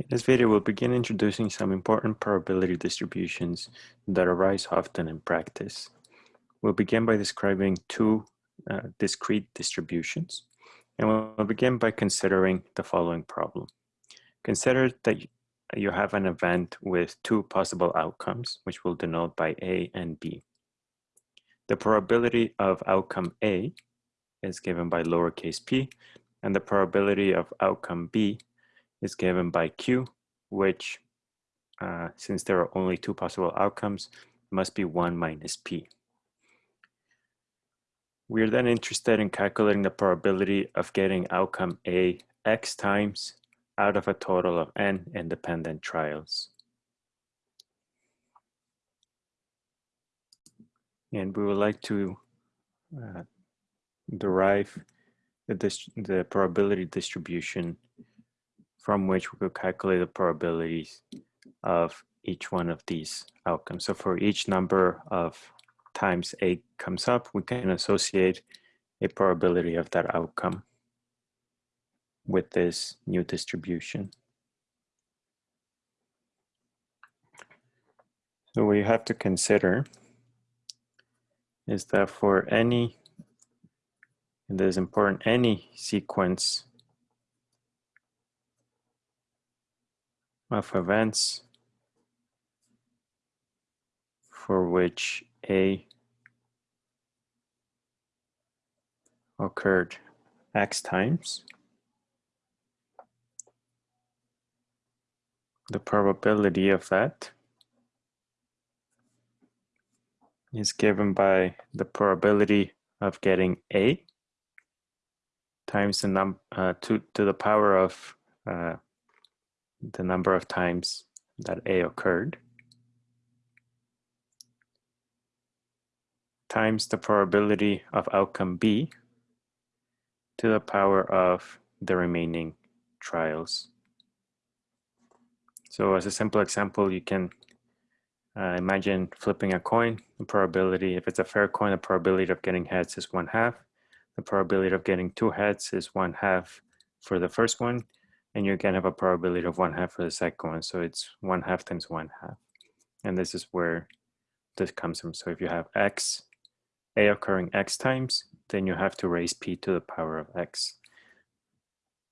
In this video, we'll begin introducing some important probability distributions that arise often in practice. We'll begin by describing two uh, discrete distributions, and we'll begin by considering the following problem. Consider that you have an event with two possible outcomes, which we'll denote by A and B. The probability of outcome A is given by lowercase p, and the probability of outcome B is given by Q, which, uh, since there are only two possible outcomes, must be 1 minus P. We are then interested in calculating the probability of getting outcome A x times out of a total of n independent trials. And we would like to uh, derive the, the probability distribution from which we could calculate the probabilities of each one of these outcomes. So for each number of times A comes up, we can associate a probability of that outcome with this new distribution. So what you have to consider is that for any, and this is important, any sequence of events for which A occurred x times. The probability of that is given by the probability of getting A times the num uh, to, to the power of uh, the number of times that A occurred times the probability of outcome B to the power of the remaining trials. So as a simple example, you can uh, imagine flipping a coin. The probability, if it's a fair coin, the probability of getting heads is one half. The probability of getting two heads is one half for the first one and you again have a probability of one half for the second one. So it's one half times one half. And this is where this comes from. So if you have x, a occurring x times, then you have to raise p to the power of x.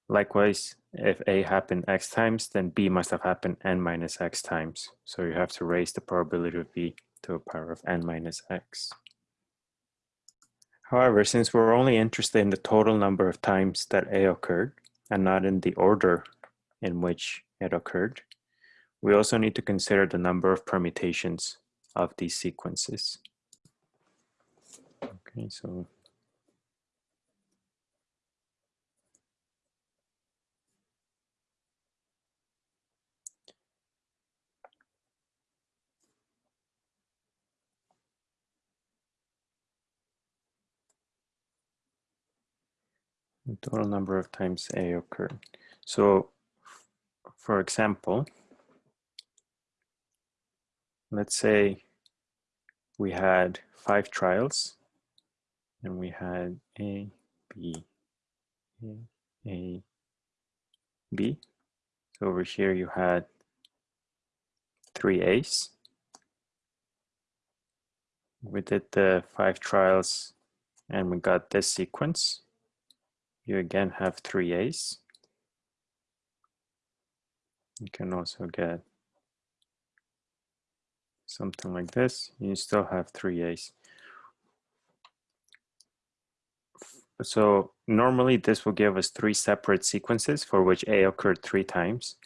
Likewise, if a happened x times, then b must have happened n minus x times. So you have to raise the probability of b to the power of n minus x. However, since we're only interested in the total number of times that a occurred, and not in the order in which it occurred. We also need to consider the number of permutations of these sequences. Okay, so total number of times A occurred. So for example, let's say we had five trials and we had A, B, A, A, B. So over here you had three A's. We did the five trials and we got this sequence you again have three A's. You can also get something like this. You still have three A's. So normally this will give us three separate sequences for which A occurred three times.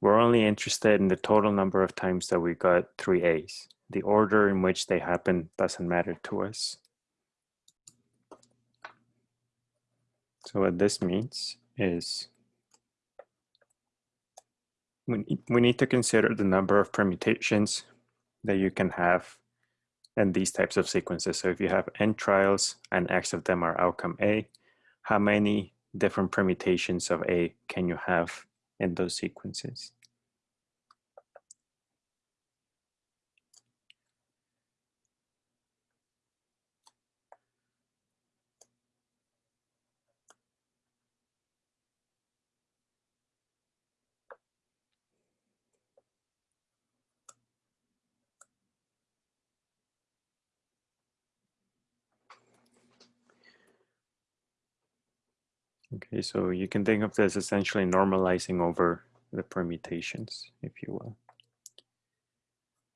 We're only interested in the total number of times that we got three A's. The order in which they happen doesn't matter to us. So what this means is we, we need to consider the number of permutations that you can have in these types of sequences. So if you have n trials and x of them are outcome A, how many different permutations of A can you have in those sequences? Okay, so you can think of this essentially normalizing over the permutations, if you will.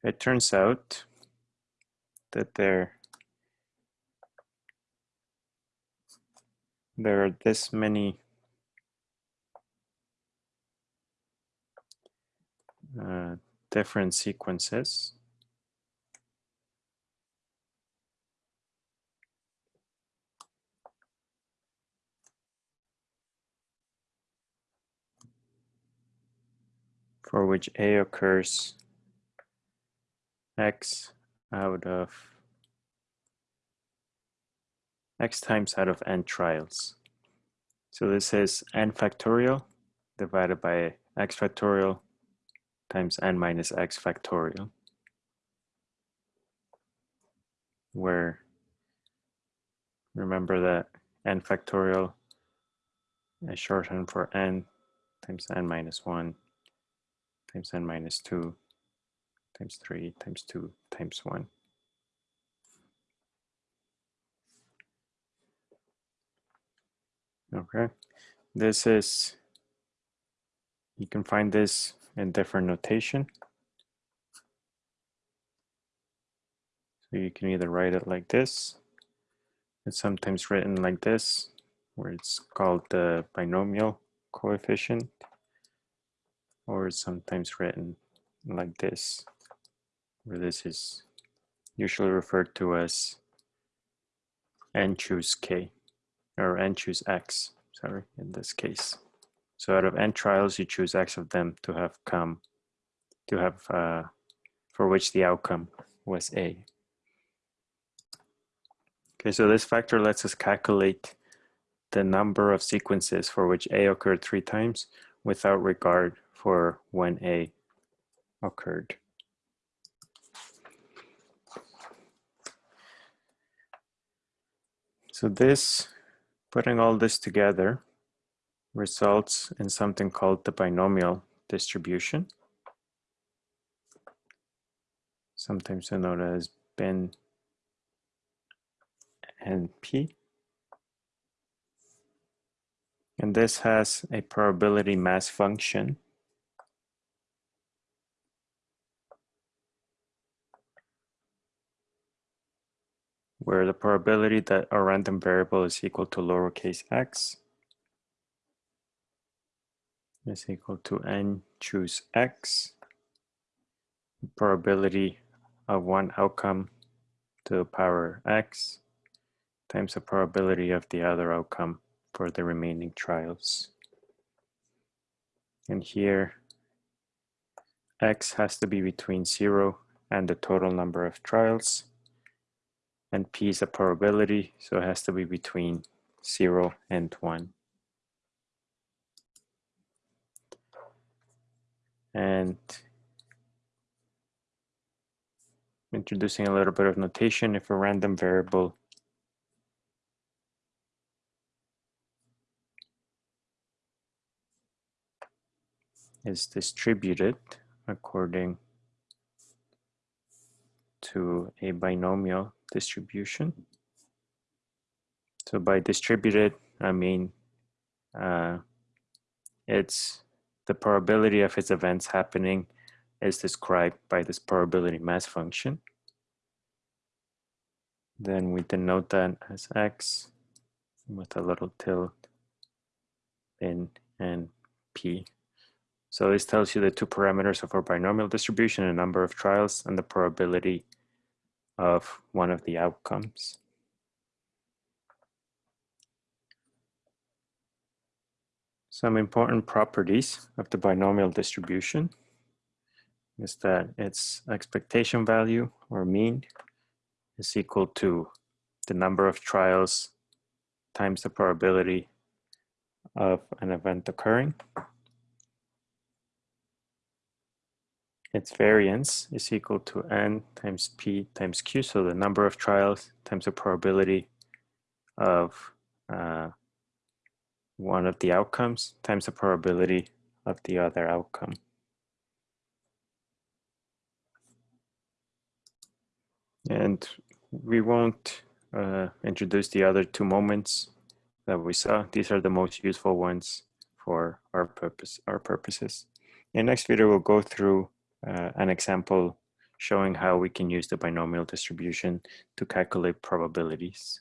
It turns out that there, there are this many uh, different sequences for which A occurs x out of x times out of n trials. So this is n factorial divided by x factorial times n minus x factorial, where remember that n factorial is shorthand for n times n minus 1 times n minus 2 times 3 times 2 times 1. Okay, this is, you can find this in different notation. So you can either write it like this, it's sometimes written like this, where it's called the binomial coefficient or sometimes written like this, where this is usually referred to as n choose k, or n choose x, sorry, in this case. So out of n trials, you choose x of them to have come, to have, uh, for which the outcome was a. Okay, so this factor lets us calculate the number of sequences for which a occurred three times without regard for when A occurred. So this, putting all this together, results in something called the binomial distribution, sometimes known as BIN and P. And this has a probability mass function where the probability that a random variable is equal to lowercase x is equal to n choose x, probability of one outcome to the power x times the probability of the other outcome for the remaining trials. And here, x has to be between zero and the total number of trials and p is a probability, so it has to be between 0 and 1. And introducing a little bit of notation, if a random variable is distributed according to a binomial distribution. So by distributed, I mean uh, it's the probability of its events happening is described by this probability mass function. Then we denote that as x with a little tilde in and p. So this tells you the two parameters of our binomial distribution, a number of trials, and the probability of one of the outcomes. Some important properties of the binomial distribution is that its expectation value or mean is equal to the number of trials times the probability of an event occurring. Its variance is equal to n times p times q, so the number of trials times the probability of uh, one of the outcomes times the probability of the other outcome. And we won't uh, introduce the other two moments that we saw. These are the most useful ones for our purpose, our purposes. In the next video, we'll go through uh, an example showing how we can use the binomial distribution to calculate probabilities.